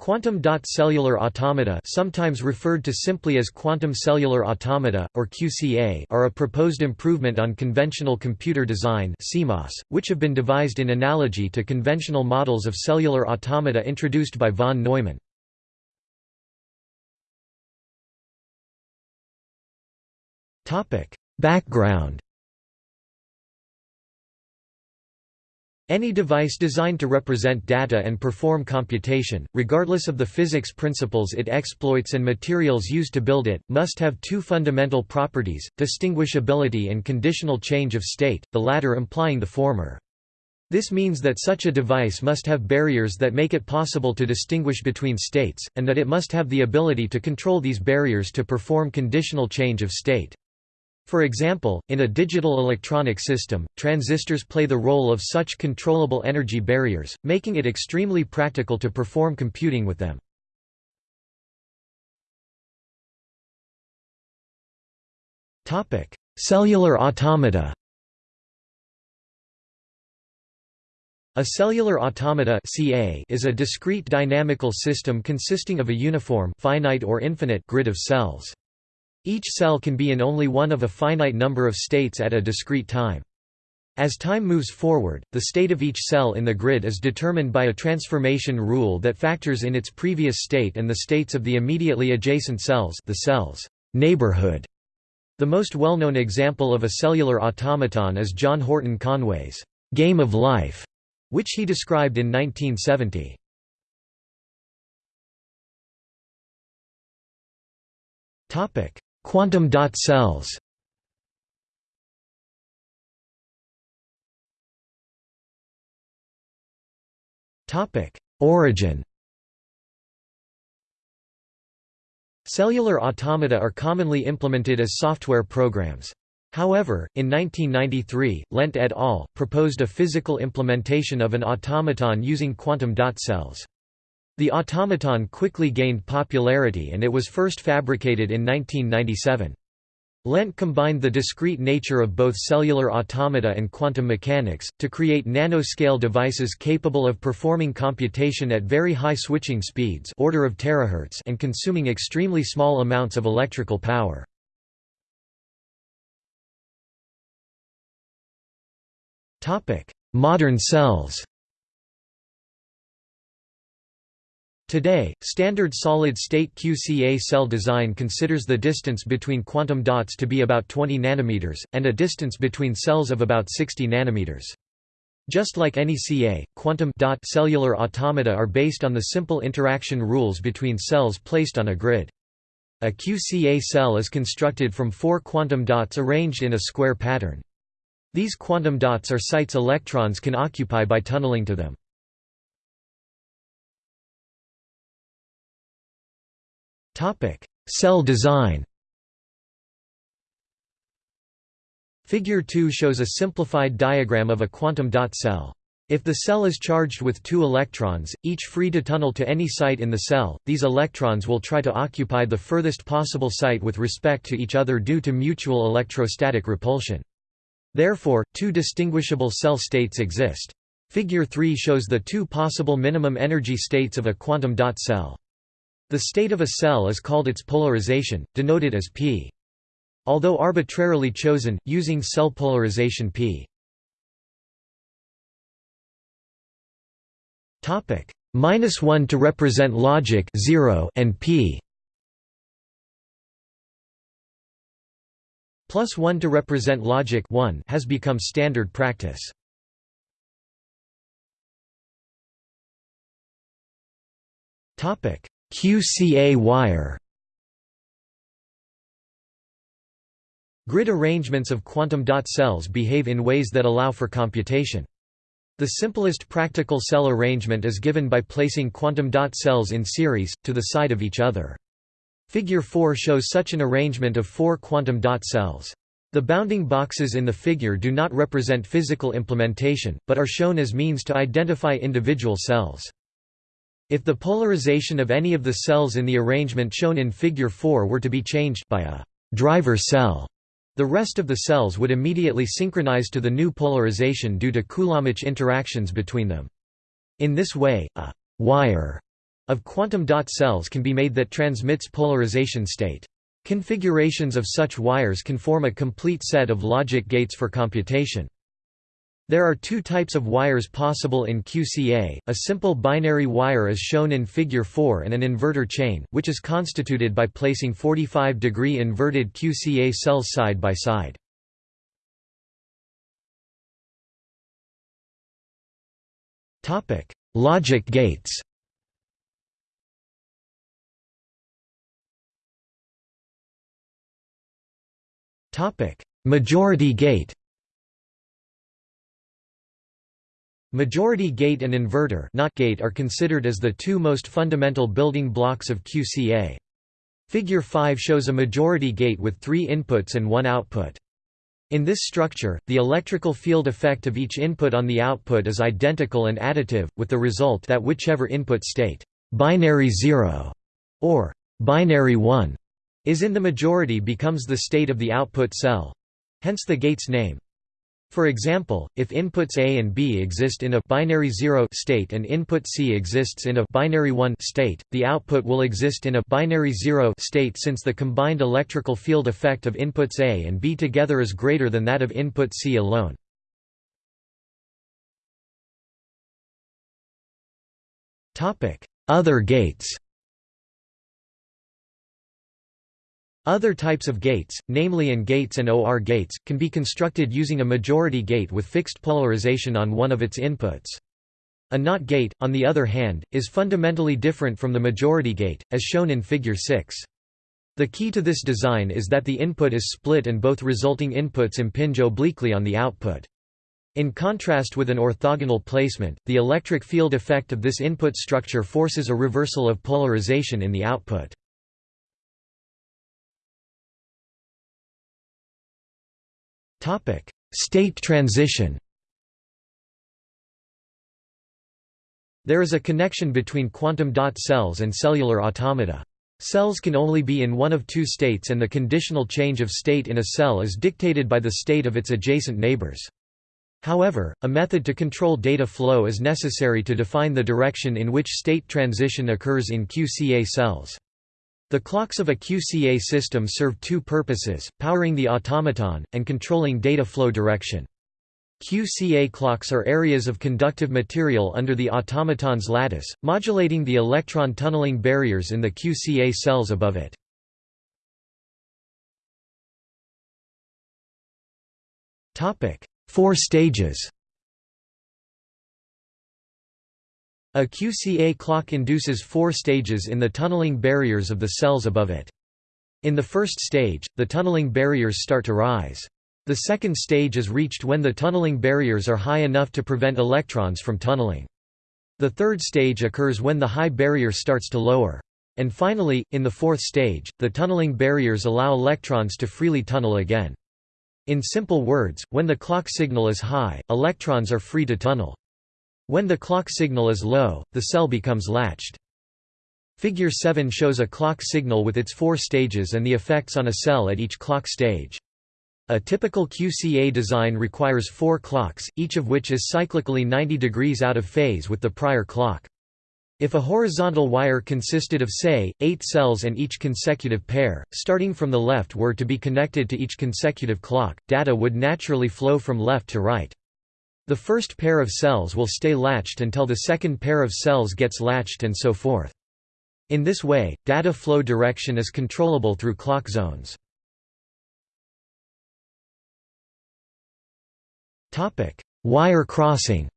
Quantum dot cellular automata sometimes referred to simply as quantum cellular automata, or QCA are a proposed improvement on conventional computer design CMOS, which have been devised in analogy to conventional models of cellular automata introduced by von Neumann. Background Any device designed to represent data and perform computation, regardless of the physics principles it exploits and materials used to build it, must have two fundamental properties, distinguishability and conditional change of state, the latter implying the former. This means that such a device must have barriers that make it possible to distinguish between states, and that it must have the ability to control these barriers to perform conditional change of state. For example, in a digital electronic system, transistors play the role of such controllable energy barriers, making it extremely practical to perform computing with them. Cellular automata A cellular automata (CA) is a discrete dynamical system consisting of a uniform finite or infinite grid of cells. Each cell can be in only one of a finite number of states at a discrete time. As time moves forward, the state of each cell in the grid is determined by a transformation rule that factors in its previous state and the states of the immediately adjacent cells the cell's neighborhood. The most well-known example of a cellular automaton is John Horton Conway's «Game of Life», which he described in 1970. Quantum dot cells Origin Cellular automata are commonly implemented as software programs. However, in 1993, Lent et al. proposed a physical implementation of an automaton using quantum dot cells. The automaton quickly gained popularity and it was first fabricated in 1997. Lent combined the discrete nature of both cellular automata and quantum mechanics, to create nanoscale devices capable of performing computation at very high switching speeds order of terahertz and consuming extremely small amounts of electrical power. Modern cells Today, standard solid-state QCA cell design considers the distance between quantum dots to be about 20 nanometers, and a distance between cells of about 60 nanometers. Just like any CA, quantum dot cellular automata are based on the simple interaction rules between cells placed on a grid. A QCA cell is constructed from four quantum dots arranged in a square pattern. These quantum dots are sites electrons can occupy by tunneling to them. Cell design Figure 2 shows a simplified diagram of a quantum dot cell. If the cell is charged with two electrons, each free to tunnel to any site in the cell, these electrons will try to occupy the furthest possible site with respect to each other due to mutual electrostatic repulsion. Therefore, two distinguishable cell states exist. Figure 3 shows the two possible minimum energy states of a quantum dot cell. The state of a cell is called its polarization, denoted as p. Although arbitrarily chosen, using cell polarization p. Topic minus one to represent logic 0 and p. Plus 1 to represent logic 1 has become standard practice. Topic QCA wire Grid arrangements of quantum dot cells behave in ways that allow for computation. The simplest practical cell arrangement is given by placing quantum dot cells in series, to the side of each other. Figure 4 shows such an arrangement of four quantum dot cells. The bounding boxes in the figure do not represent physical implementation, but are shown as means to identify individual cells. If the polarization of any of the cells in the arrangement shown in Figure 4 were to be changed by a driver cell, the rest of the cells would immediately synchronize to the new polarization due to Coulombic interactions between them. In this way, a wire of quantum dot cells can be made that transmits polarization state. Configurations of such wires can form a complete set of logic gates for computation. There are two types of wires possible in QCA, a simple binary wire as shown in Figure 4 and an inverter chain, which is constituted by placing 45-degree inverted QCA cells side by side. Logic gates Majority gate Majority gate and inverter not gate are considered as the two most fundamental building blocks of QCA. Figure 5 shows a majority gate with three inputs and one output. In this structure, the electrical field effect of each input on the output is identical and additive, with the result that whichever input state binary 0 or binary 1 is in the majority becomes the state of the output cell. Hence the gate's name. For example, if inputs A and B exist in a binary 0 state and input C exists in a binary 1 state, the output will exist in a binary 0 state since the combined electrical field effect of inputs A and B together is greater than that of input C alone. Other gates Other types of gates, namely AND gates and OR gates, can be constructed using a majority gate with fixed polarization on one of its inputs. A NOT gate, on the other hand, is fundamentally different from the majority gate, as shown in Figure 6. The key to this design is that the input is split and both resulting inputs impinge obliquely on the output. In contrast with an orthogonal placement, the electric field effect of this input structure forces a reversal of polarization in the output. State transition. There is a connection between quantum dot cells and cellular automata. Cells can only be in one of two states and the conditional change of state in a cell is dictated by the state of its adjacent neighbors. However, a method to control data flow is necessary to define the direction in which state transition occurs in QCA cells. The clocks of a QCA system serve two purposes, powering the automaton, and controlling data flow direction. QCA clocks are areas of conductive material under the automaton's lattice, modulating the electron tunneling barriers in the QCA cells above it. Four stages A QCA clock induces four stages in the tunneling barriers of the cells above it. In the first stage, the tunneling barriers start to rise. The second stage is reached when the tunneling barriers are high enough to prevent electrons from tunneling. The third stage occurs when the high barrier starts to lower. And finally, in the fourth stage, the tunneling barriers allow electrons to freely tunnel again. In simple words, when the clock signal is high, electrons are free to tunnel. When the clock signal is low, the cell becomes latched. Figure 7 shows a clock signal with its four stages and the effects on a cell at each clock stage. A typical QCA design requires four clocks, each of which is cyclically 90 degrees out of phase with the prior clock. If a horizontal wire consisted of say, eight cells and each consecutive pair, starting from the left were to be connected to each consecutive clock, data would naturally flow from left to right. The first pair of cells will stay latched until the second pair of cells gets latched and so forth. In this way, data flow direction is controllable through clock zones. Wire crossing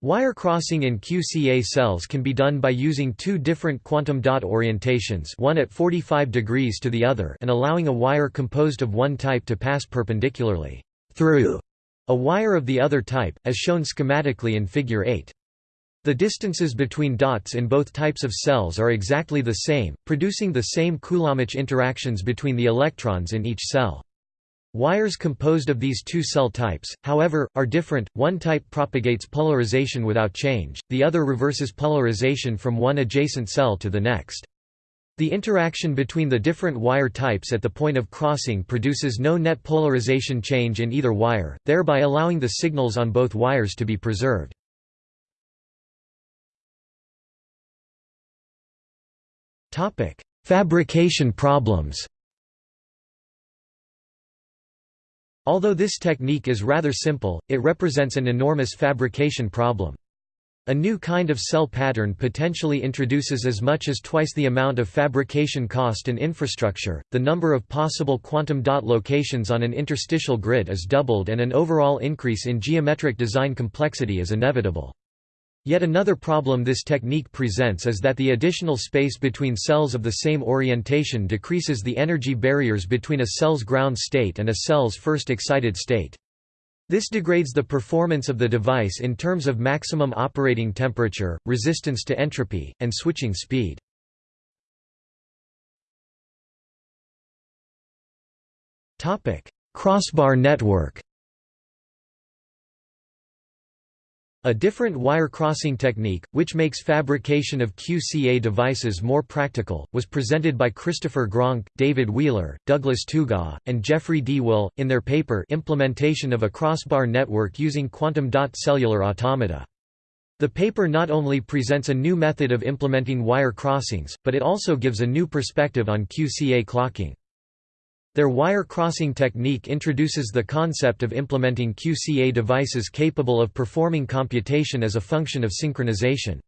Wire crossing in QCA cells can be done by using two different quantum dot orientations one at 45 degrees to the other and allowing a wire composed of one type to pass perpendicularly through a wire of the other type, as shown schematically in Figure 8. The distances between dots in both types of cells are exactly the same, producing the same Coulombic interactions between the electrons in each cell. Wires composed of these two cell types, however, are different, one type propagates polarization without change, the other reverses polarization from one adjacent cell to the next. The interaction between the different wire types at the point of crossing produces no net polarization change in either wire, thereby allowing the signals on both wires to be preserved. Fabrication problems Although this technique is rather simple, it represents an enormous fabrication problem. A new kind of cell pattern potentially introduces as much as twice the amount of fabrication cost and infrastructure, the number of possible quantum dot locations on an interstitial grid is doubled and an overall increase in geometric design complexity is inevitable. Yet another problem this technique presents is that the additional space between cells of the same orientation decreases the energy barriers between a cell's ground state and a cell's first excited state. This degrades the performance of the device in terms of maximum operating temperature, resistance to entropy, and switching speed. Crossbar network A different wire crossing technique, which makes fabrication of QCA devices more practical, was presented by Christopher Graunke, David Wheeler, Douglas Tougaw, and Jeffrey D. Will, in their paper Implementation of a Crossbar Network Using Quantum Dot Cellular Automata. The paper not only presents a new method of implementing wire crossings, but it also gives a new perspective on QCA clocking. Their wire crossing technique introduces the concept of implementing QCA devices capable of performing computation as a function of synchronization.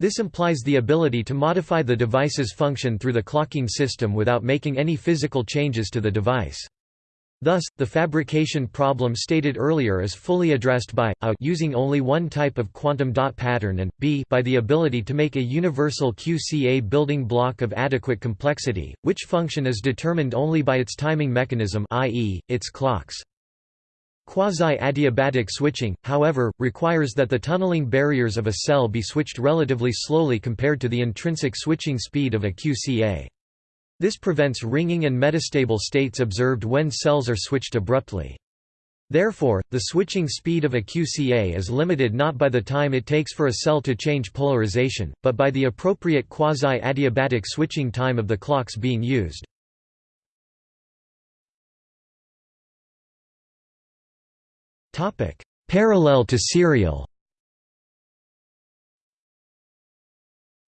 This implies the ability to modify the device's function through the clocking system without making any physical changes to the device. Thus, the fabrication problem stated earlier is fully addressed by a using only one type of quantum dot pattern and b by the ability to make a universal QCA building block of adequate complexity, which function is determined only by its timing mechanism i.e., its clocks. Quasi-adiabatic switching, however, requires that the tunneling barriers of a cell be switched relatively slowly compared to the intrinsic switching speed of a QCA. This prevents ringing and metastable states observed when cells are switched abruptly. Therefore, the switching speed of a QCA is limited not by the time it takes for a cell to change polarization, but by the appropriate quasi-adiabatic switching time of the clocks being used. Parallel to serial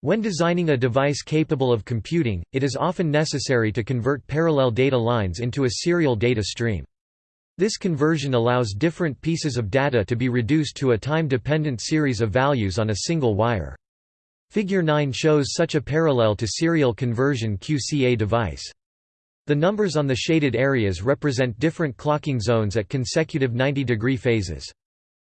When designing a device capable of computing, it is often necessary to convert parallel data lines into a serial data stream. This conversion allows different pieces of data to be reduced to a time-dependent series of values on a single wire. Figure 9 shows such a parallel to serial conversion QCA device. The numbers on the shaded areas represent different clocking zones at consecutive 90-degree phases.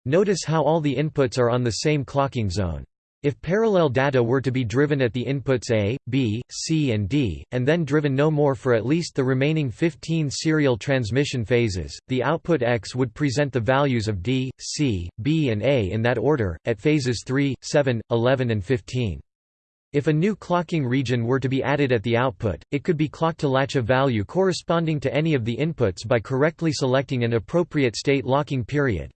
Notice how all the inputs are on the same clocking zone. If parallel data were to be driven at the inputs A, B, C and D, and then driven no more for at least the remaining 15 serial transmission phases, the output X would present the values of D, C, B and A in that order, at phases 3, 7, 11 and 15. If a new clocking region were to be added at the output, it could be clocked to latch a value corresponding to any of the inputs by correctly selecting an appropriate state locking period.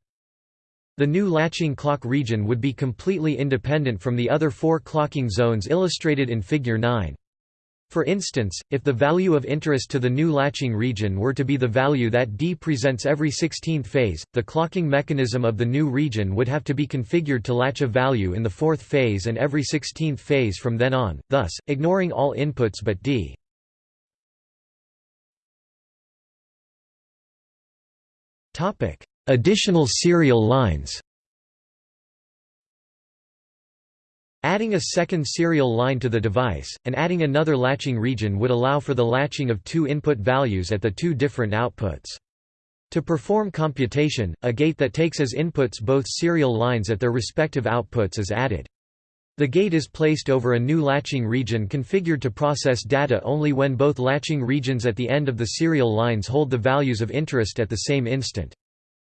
The new latching clock region would be completely independent from the other four clocking zones illustrated in Figure 9. For instance, if the value of interest to the new latching region were to be the value that D presents every 16th phase, the clocking mechanism of the new region would have to be configured to latch a value in the fourth phase and every 16th phase from then on, thus, ignoring all inputs but D. Additional serial lines Adding a second serial line to the device, and adding another latching region would allow for the latching of two input values at the two different outputs. To perform computation, a gate that takes as inputs both serial lines at their respective outputs is added. The gate is placed over a new latching region configured to process data only when both latching regions at the end of the serial lines hold the values of interest at the same instant.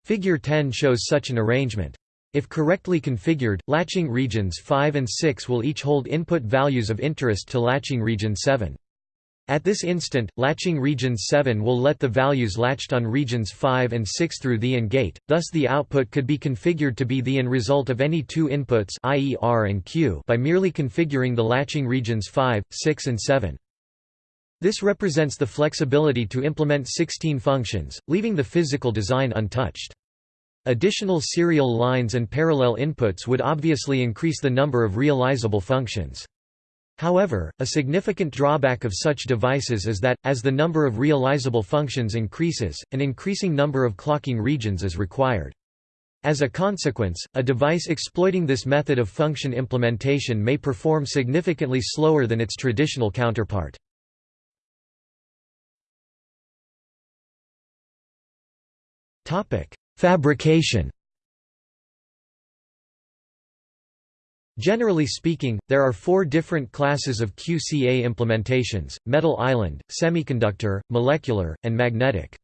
Figure 10 shows such an arrangement. If correctly configured, latching regions 5 and 6 will each hold input values of interest to latching region 7. At this instant, latching region 7 will let the values latched on regions 5 and 6 through the AND gate, thus the output could be configured to be the AND result of any two inputs i.e. R and Q by merely configuring the latching regions 5, 6 and 7. This represents the flexibility to implement 16 functions, leaving the physical design untouched. Additional serial lines and parallel inputs would obviously increase the number of realizable functions. However, a significant drawback of such devices is that, as the number of realizable functions increases, an increasing number of clocking regions is required. As a consequence, a device exploiting this method of function implementation may perform significantly slower than its traditional counterpart. Fabrication Generally speaking, there are four different classes of QCA implementations, metal island, semiconductor, molecular, and magnetic.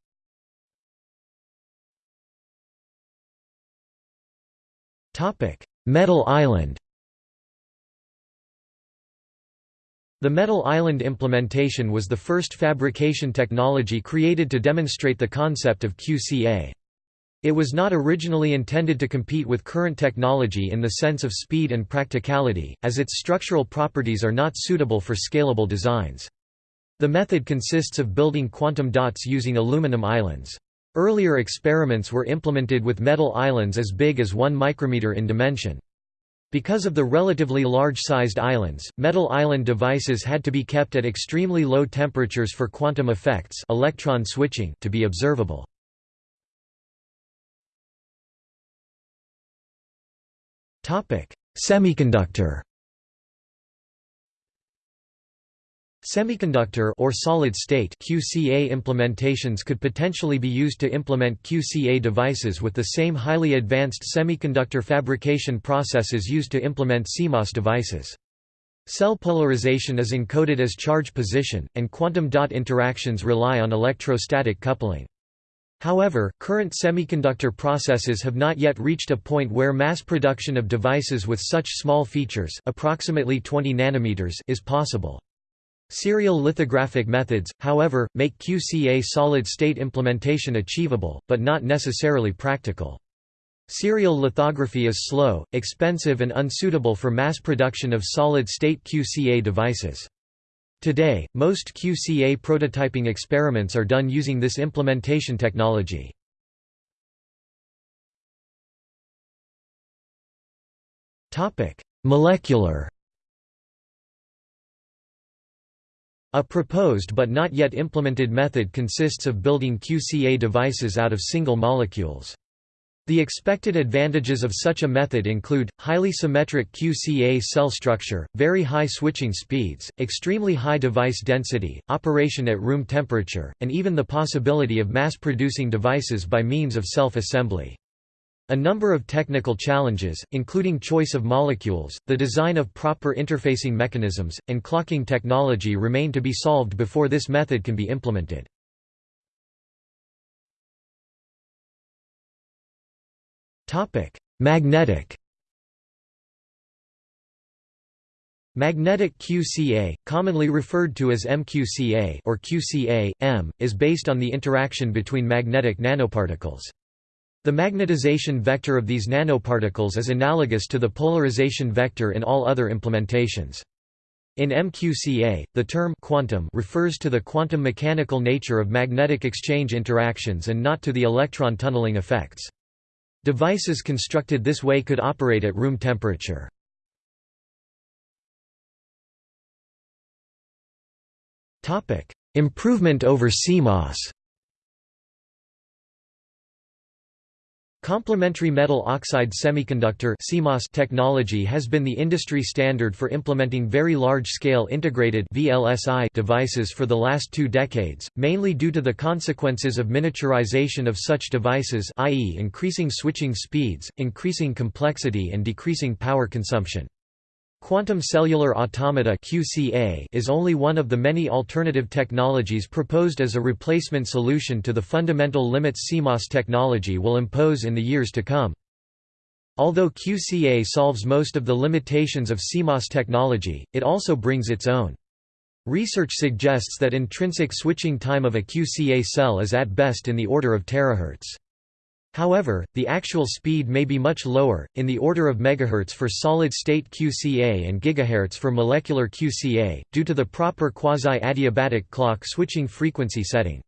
metal island The metal island implementation was the first fabrication technology created to demonstrate the concept of QCA. It was not originally intended to compete with current technology in the sense of speed and practicality, as its structural properties are not suitable for scalable designs. The method consists of building quantum dots using aluminum islands. Earlier experiments were implemented with metal islands as big as 1 micrometer in dimension. Because of the relatively large-sized islands, metal island devices had to be kept at extremely low temperatures for quantum effects electron switching to be observable. Semiconductor Semiconductor or solid-state QCA implementations could potentially be used to implement QCA devices with the same highly advanced semiconductor fabrication processes used to implement CMOS devices. Cell polarization is encoded as charge position, and quantum dot interactions rely on electrostatic coupling. However, current semiconductor processes have not yet reached a point where mass production of devices with such small features approximately 20 nanometers is possible. Serial lithographic methods, however, make QCA solid-state implementation achievable, but not necessarily practical. Serial lithography is slow, expensive and unsuitable for mass production of solid-state QCA devices. Today, most QCA prototyping experiments are done using this implementation technology. Molecular A proposed but not yet implemented method consists of building QCA devices out of single molecules. The expected advantages of such a method include, highly symmetric QCA cell structure, very high switching speeds, extremely high device density, operation at room temperature, and even the possibility of mass-producing devices by means of self-assembly. A number of technical challenges, including choice of molecules, the design of proper interfacing mechanisms, and clocking technology remain to be solved before this method can be implemented. Topic: Magnetic. Magnetic QCA, commonly referred to as MQCA or QCA, M, is based on the interaction between magnetic nanoparticles. The magnetization vector of these nanoparticles is analogous to the polarization vector in all other implementations. In MQCA, the term quantum refers to the quantum mechanical nature of magnetic exchange interactions and not to the electron tunneling effects. Devices constructed this way could operate at room temperature. Improvement over CMOS Complementary metal oxide semiconductor technology has been the industry standard for implementing very large-scale integrated (VLSI) devices for the last two decades, mainly due to the consequences of miniaturization of such devices i.e. increasing switching speeds, increasing complexity and decreasing power consumption. Quantum cellular automata (QCA) is only one of the many alternative technologies proposed as a replacement solution to the fundamental limits CMOS technology will impose in the years to come. Although QCA solves most of the limitations of CMOS technology, it also brings its own. Research suggests that intrinsic switching time of a QCA cell is at best in the order of terahertz. However, the actual speed may be much lower, in the order of megahertz for solid-state QCA and gigahertz for molecular QCA, due to the proper quasi-adiabatic clock switching frequency setting.